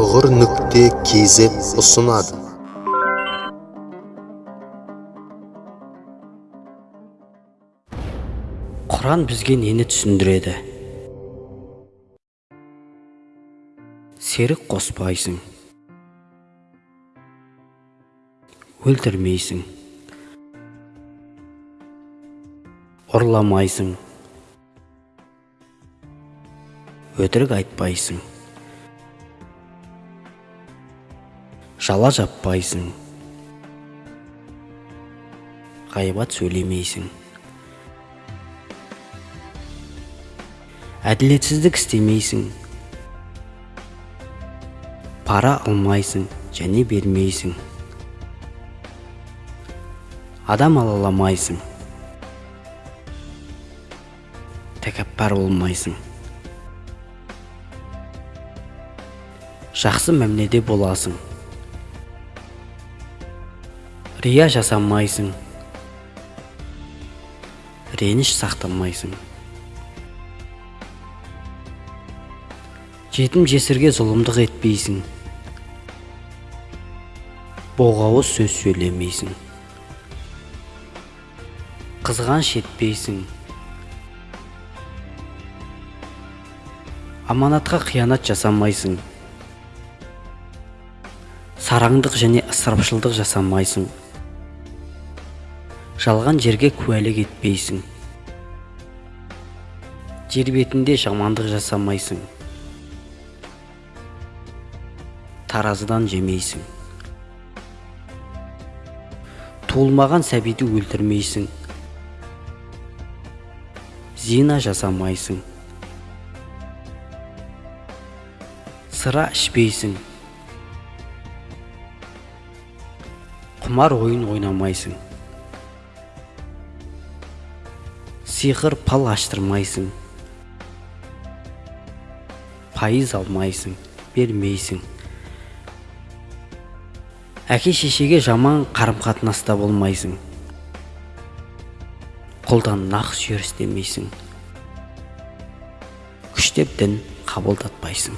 тұғыр нүкте kz ұсынады. Құран бізге нені түсіндіреді? Серік қоспайсың. Өлтірмейсің. Ұрламайсың өтірік айтпайсың. Жала жаппайсың. Ғайбат сөйлемейсің. Әділетсіздік істемейсің. Пара алмайсың және бермейсің. Адам алаламайсың. Тәкаппар болмайсың жақсы мәміледе боласың. Рия жасамайсың реніш сақтамайсың жетім жесірге зұлымдық етпейсің. Боғауыз сөз сөйлемейсің. Қызғаныш етпейсің. Аманатқа қиянат жасамайсың. Сараңдық және ысырапшылдық жасамайсың. Жалған жерге куәлік етпейсің. Жер бетінде жамандық жасамайсың. Таразыдан жемейсің. Туылмаған сәбиді өлтірмейсің. Зина жасамайсың. Сыра ішпейсің. Құмар ойын ойнамайсың. Сиқыр пал аштырмайсың. Пайыз алмайсың бермейсің. Әке шешеге жаман қарым қатынаста болмайсың. Құлдан нақ сүйер істемейсің. Күштеп дін қабылдатпайсың.